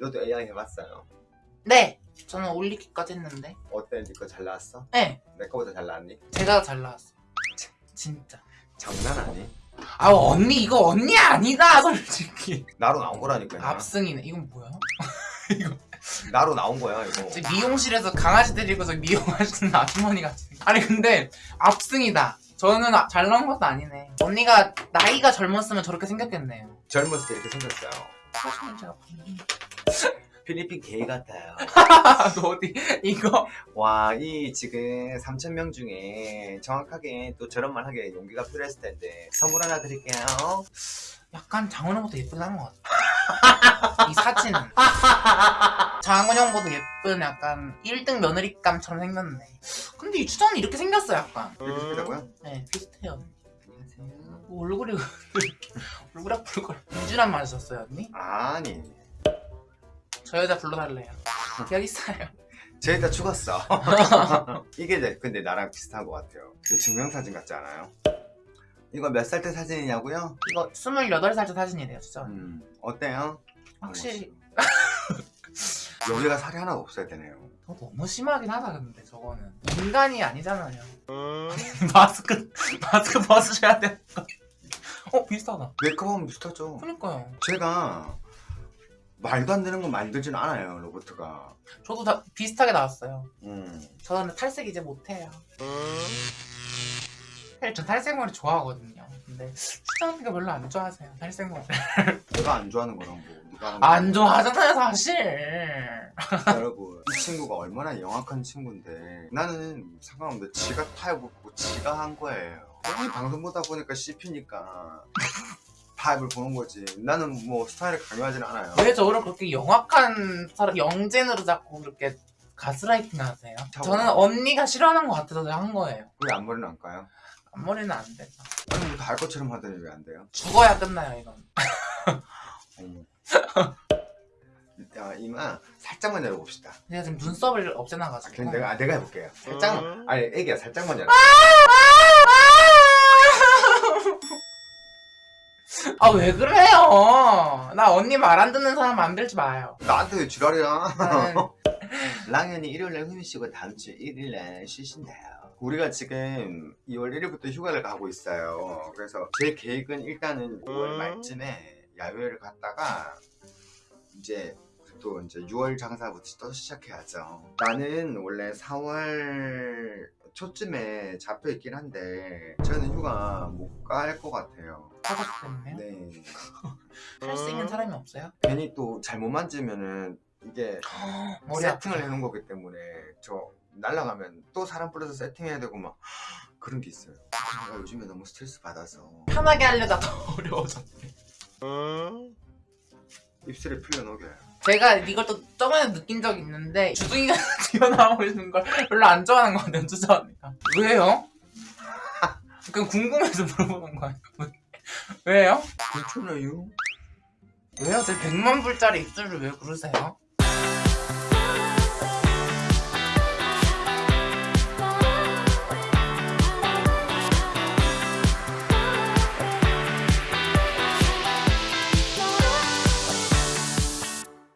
너도 AI 해봤어요. 네! 저는 올리기까지 했는데 어때? 니거 잘 나왔어? 네! 내 거보다 잘 나왔니? 제가 잘 나왔어요 진짜 장난 아니? 아 언니 이거 언니 아니다 솔직히 나로 나온 거라니까 요. 압승이네 이건 뭐야? 나로 나온 거야 이거. 저 미용실에서 강아지 데리고서 미용하시는 아주머니 같은 아니 근데 압승이다 저는 아- 잘 나온 것도 아니네 언니가 나이가 젊었으면 저렇게 생겼겠네요 젊었을 때 이렇게 생겼어요. 사실은 제가 봤는데 필리핀 게이 같아요. 너 어디 이거 와, 이 지금 3,000명 중에 정확하게 또 저런 말 하게 용기가 필요했을 텐데 선물 하나 드릴게요. 약간 장원영보다 예쁘긴 한것 같아 이 사진은 장원영보다 예쁜 약간 1등 며느리감처럼 생겼네 근데 이 추정은 이렇게 생겼어 약간 이렇게 생겼다고요? 네 비슷해요 안녕하세요. 얼굴이 얼굴이 아플걸 유준한 말 썼어요 언니? 아니, 저 여자 불러달래요 여기 있어요 쟤 일단 죽었어. 이게 근데 나랑 비슷한 것 같아요. 이거 증명사진 같지 않아요? 이거 몇 살 때 사진이냐고요? 이거 28살 때 사진이래요 진짜 음, 어때요? 확실히 여기가 살이 하나 없어야 되네요. 저 너무 심하긴 하다 근데 저거는 인간이 아니잖아요 마스크 마스크 벗으셔야 돼 어 비슷하다 메이크업하면 비슷하죠. 그니까요 제가 말도 안 되는 건 만들진 않아요, 로봇가. 저도 다 비슷하게 나왔어요. 음. 저는 탈색 이제 못해요. 사실 전 탈색머리 좋아하거든요. 근데 추장님가 별로 안 좋아하세요 탈색머리. 내가 안 좋아하는 거랑 뭐 누가 하는 안 좋아하잖아요 사실. 여러분 이 친구가 얼마나 영악한 친구인데 나는 상관없는데 지가 타입을 지가 한 거예요. 형이 방송 보다 보니까 씹히니까 타입을 보는 거지. 나는 뭐 스타일을 강요하진 않아요. 왜 저를 그렇게 영악한 사람 영젠으로 자꾸 그렇게 가스라이팅 하세요? 저는 언니가 싫어하는 것 같아서 한 거예요. 왜 앞머리는 안 까요? 앞머리는 안 되죠 아니 뭐다할 것처럼 하더니 왜 안 돼요? 죽어야 끝나요 이건. 어머 야 이마 살짝만 열어봅시다. 제가 지금 눈썹을 아, 없애놔가지고. 그럼 내가, 아, 내가 해볼게요. 살짝만 아니 애기야 살짝만 열어. 아 왜 그래요 나 언니 말 안 듣는 사람 만들지 마요 나한테 왜 지랄이야 나는 랑현이 일요일날 휴일 쉬고 다음 주 일요일날 쉬신대요. 우리가 지금 2월 1일부터 휴가를 가고 있어요. 그래서 제 계획은 일단은 5월 말쯤에 야외를 갔다가 이제 또 이제 6월 장사부터 또 시작해야죠. 나는 원래 4월 초쯤에 잡혀 있긴 한데 저는 휴가 못 갈 것 같아요. 가족 때문에요? 네. 할 수 있는 사람이 없어요? 괜히 또 잘못 만지면은 이게 머리 세팅을 해놓은 거기 때문에 저 날라가면 또 사람 불러서 세팅해야 되고 막 그런 게 있어요. 제가 요즘에 너무 스트레스 받아서 편하게 하려다 더 어려워졌네 입술에 풀려 녹여요. 제가 이걸 또 저번에 느낀 적이 있는데 주둥이가 튀어나오는 걸 별로 안 좋아하는 것 같아요 주저 언니가 왜요? 그냥 궁금해서 물어보는 거예요 왜요? 괜찮아요? 왜요? 제 100만 불짜리 입술을 왜 그러세요?